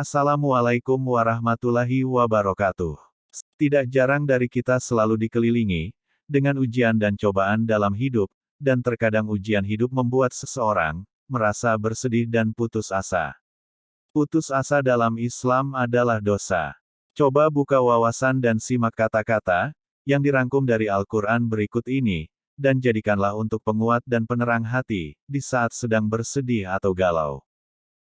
Assalamualaikum warahmatullahi wabarakatuh. Tidak jarang dari kita selalu dikelilingi dengan ujian dan cobaan dalam hidup, dan terkadang ujian hidup membuat seseorang merasa bersedih dan putus asa. Putus asa dalam Islam adalah dosa. Coba buka wawasan dan simak kata-kata yang dirangkum dari Al-Quran berikut ini, dan jadikanlah untuk penguat dan penerang hati di saat sedang bersedih atau galau.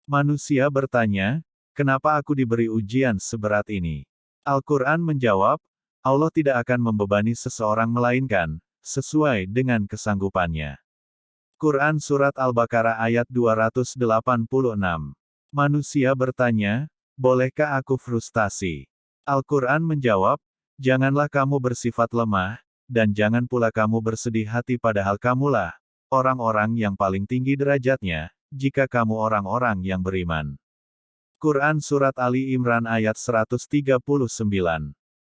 Manusia bertanya, Kenapa aku diberi ujian seberat ini? Al-Quran menjawab, Allah tidak akan membebani seseorang melainkan, sesuai dengan kesanggupannya. Quran Surat Al-Baqarah ayat 286. Manusia bertanya, bolehkah aku frustasi? Al-Quran menjawab, janganlah kamu bersifat lemah, dan jangan pula kamu bersedih hati padahal kamulah, orang-orang yang paling tinggi derajatnya, jika kamu orang-orang yang beriman. Quran Surat Ali Imran ayat 139.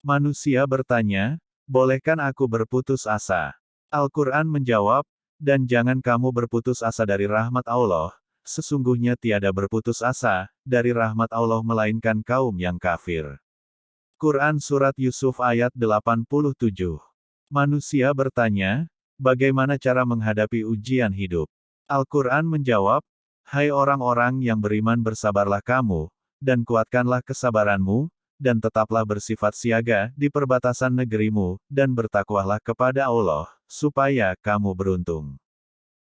Manusia bertanya, bolehkan aku berputus asa? Al-Quran menjawab, dan jangan kamu berputus asa dari rahmat Allah, sesungguhnya tiada berputus asa, dari rahmat Allah melainkan kaum yang kafir. Quran Surat Yusuf ayat 87. Manusia bertanya, bagaimana cara menghadapi ujian hidup? Al-Quran menjawab, Hai orang-orang yang beriman bersabarlah kamu, dan kuatkanlah kesabaranmu, dan tetaplah bersifat siaga di perbatasan negerimu, dan bertakwalah kepada Allah, supaya kamu beruntung.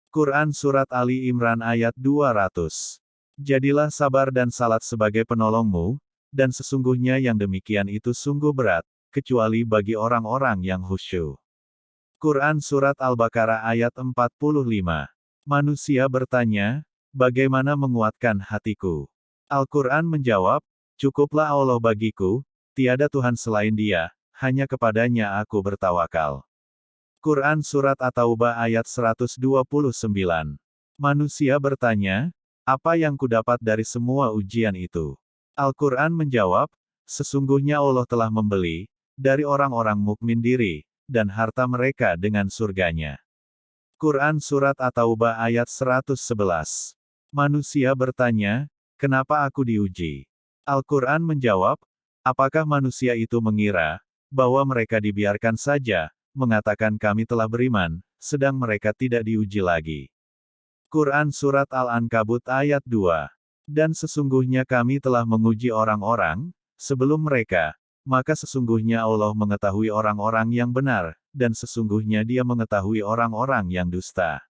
Quran Surat Ali Imran ayat 200 Jadilah sabar dan salat sebagai penolongmu, dan sesungguhnya yang demikian itu sungguh berat, kecuali bagi orang-orang yang khusyuk. Quran Surat Al-Baqarah ayat 45 Manusia bertanya, Bagaimana menguatkan hatiku? Al-Quran menjawab, Cukuplah Allah bagiku, tiada Tuhan selain dia, hanya kepadanya aku bertawakal. Quran Surat At-Taubah ayat 129. Manusia bertanya, apa yang kudapat dari semua ujian itu? Al-Quran menjawab, sesungguhnya Allah telah membeli, dari orang-orang mukmin diri, dan harta mereka dengan surganya. Quran Surat At-Taubah ayat 111 Manusia bertanya, kenapa aku diuji? Al-Quran menjawab, apakah manusia itu mengira, bahwa mereka dibiarkan saja, mengatakan kami telah beriman, sedang mereka tidak diuji lagi. Quran Surat Al-Ankabut ayat 2. Dan sesungguhnya kami telah menguji orang-orang, sebelum mereka, maka sesungguhnya Allah mengetahui orang-orang yang benar, dan sesungguhnya dia mengetahui orang-orang yang dusta.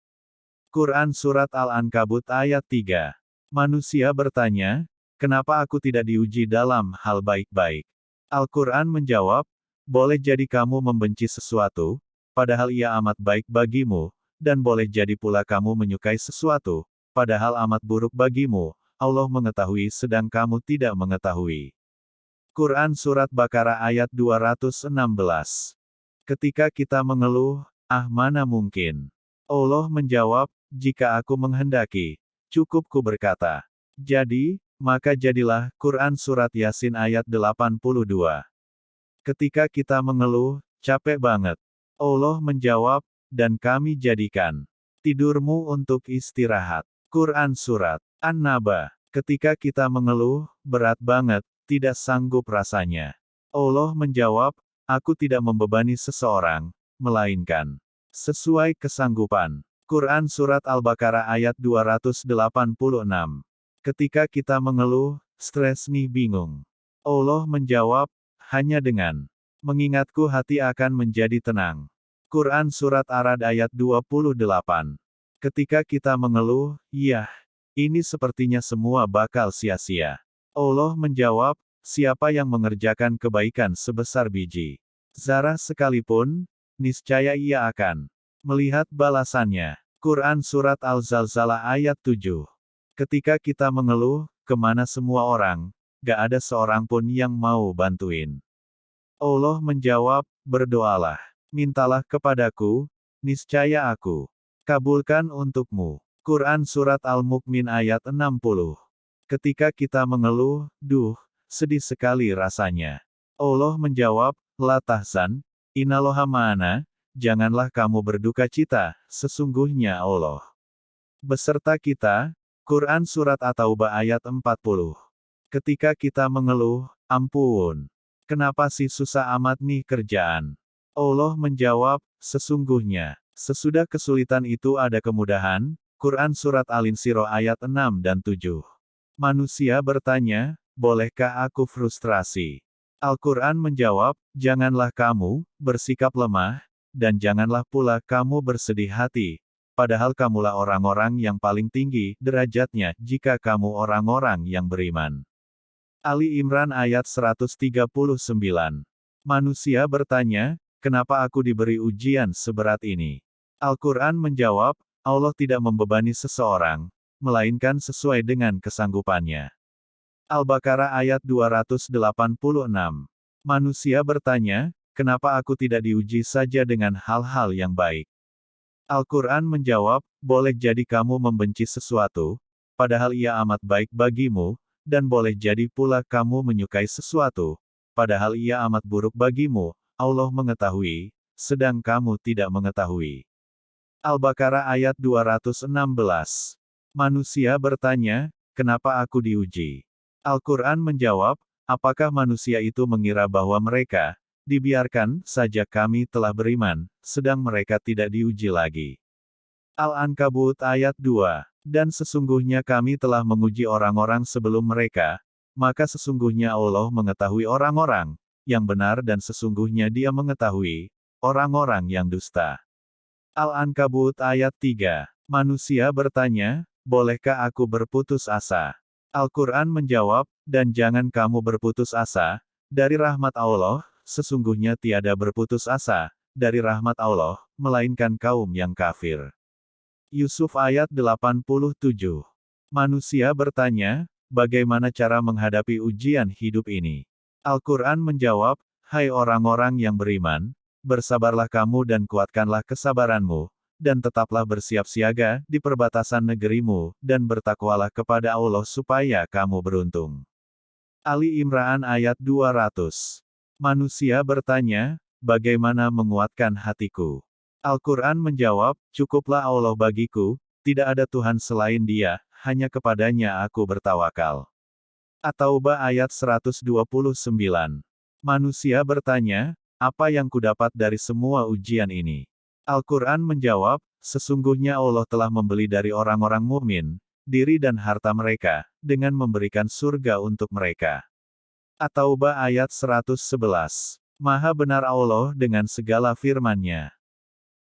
Quran Surat Al-Ankabut ayat 3. Manusia bertanya, kenapa aku tidak diuji dalam hal baik-baik? Al-Quran menjawab, boleh jadi kamu membenci sesuatu, padahal ia amat baik bagimu, dan boleh jadi pula kamu menyukai sesuatu, padahal amat buruk bagimu, Allah mengetahui sedang kamu tidak mengetahui. Quran Surat Bakara ayat 216 Ketika kita mengeluh, ah mana mungkin. Allah menjawab, jika aku menghendaki, cukup ku berkata. Jadi, maka jadilah, Quran Surat Yasin ayat 82. Ketika kita mengeluh, capek banget. Allah menjawab, dan kami jadikan tidurmu untuk istirahat. Quran Surat An-Naba. Ketika kita mengeluh, berat banget, tidak sanggup rasanya. Allah menjawab, aku tidak membebani seseorang, melainkan sesuai kesanggupan. Quran Surat Al-Baqarah ayat 286. Ketika kita mengeluh, stres nih bingung. Allah menjawab, hanya dengan mengingatku hati akan menjadi tenang. Quran Surat Arad ayat 28. Ketika kita mengeluh, ya, ini sepertinya semua bakal sia-sia. Allah menjawab, siapa yang mengerjakan kebaikan sebesar biji zarah sekalipun, niscaya ia akan melihat balasannya. Quran Surat Al-Zalzalah ayat 7. Ketika kita mengeluh, ke mana semua orang, gak ada seorang pun yang mau bantuin. Allah menjawab, berdoalah, mintalah kepadaku, niscaya aku kabulkan untukmu. Quran Surat Al-Mukmin ayat 60. Ketika kita mengeluh, duh, sedih sekali rasanya. Allah menjawab, La tahzan, inaloha ma'ana, janganlah kamu berduka cita, sesungguhnya Allah. Beserta kita, Quran Surat At-Taubah ayat 40. Ketika kita mengeluh, ampun. Kenapa sih susah amat nih kerjaan? Allah menjawab, sesungguhnya, sesudah kesulitan itu ada kemudahan, Quran Surat Al-Insiro ayat 6 dan 7. Manusia bertanya, bolehkah aku frustrasi? Al-Quran menjawab, janganlah kamu bersikap lemah, dan janganlah pula kamu bersedih hati, padahal kamulah orang-orang yang paling tinggi derajatnya jika kamu orang-orang yang beriman. Ali Imran ayat 139. Manusia bertanya, kenapa aku diberi ujian seberat ini? Al-Quran menjawab, Allah tidak membebani seseorang, melainkan sesuai dengan kesanggupannya. Al-Baqarah ayat 286. Manusia bertanya, kenapa aku tidak diuji saja dengan hal-hal yang baik? Al-Quran menjawab, boleh jadi kamu membenci sesuatu, padahal ia amat baik bagimu, dan boleh jadi pula kamu menyukai sesuatu, padahal ia amat buruk bagimu, Allah mengetahui, sedang kamu tidak mengetahui. Al-Baqarah ayat 216. Manusia bertanya, kenapa aku diuji? Al-Quran menjawab, apakah manusia itu mengira bahwa mereka, dibiarkan saja kami telah beriman, sedang mereka tidak diuji lagi. Al-Ankabut ayat 2. Dan sesungguhnya kami telah menguji orang-orang sebelum mereka, maka sesungguhnya Allah mengetahui orang-orang, yang benar dan sesungguhnya dia mengetahui, orang-orang yang dusta. Al-Ankabut ayat 3. Manusia bertanya, bolehkah aku berputus asa? Al-Quran menjawab, dan jangan kamu berputus asa, dari rahmat Allah, sesungguhnya tiada berputus asa, dari rahmat Allah, melainkan kaum yang kafir. Yusuf ayat 87 Manusia bertanya, bagaimana cara menghadapi ujian hidup ini? Al-Quran menjawab, Hai orang-orang yang beriman, bersabarlah kamu dan kuatkanlah kesabaranmu, dan tetaplah bersiap siaga di perbatasan negerimu, dan bertakwalah kepada Allah supaya kamu beruntung. Ali Imran ayat 200 Manusia bertanya, bagaimana menguatkan hatiku? Al-Quran menjawab, cukuplah Allah bagiku, tidak ada Tuhan selain dia, hanya kepadanya aku bertawakal. At-Taubah ayat 129. Manusia bertanya, apa yang kudapat dari semua ujian ini? Al-Quran menjawab, sesungguhnya Allah telah membeli dari orang-orang mukmin diri dan harta mereka, dengan memberikan surga untuk mereka. At-Taubah ayat 111. Maha benar Allah dengan segala firman-Nya.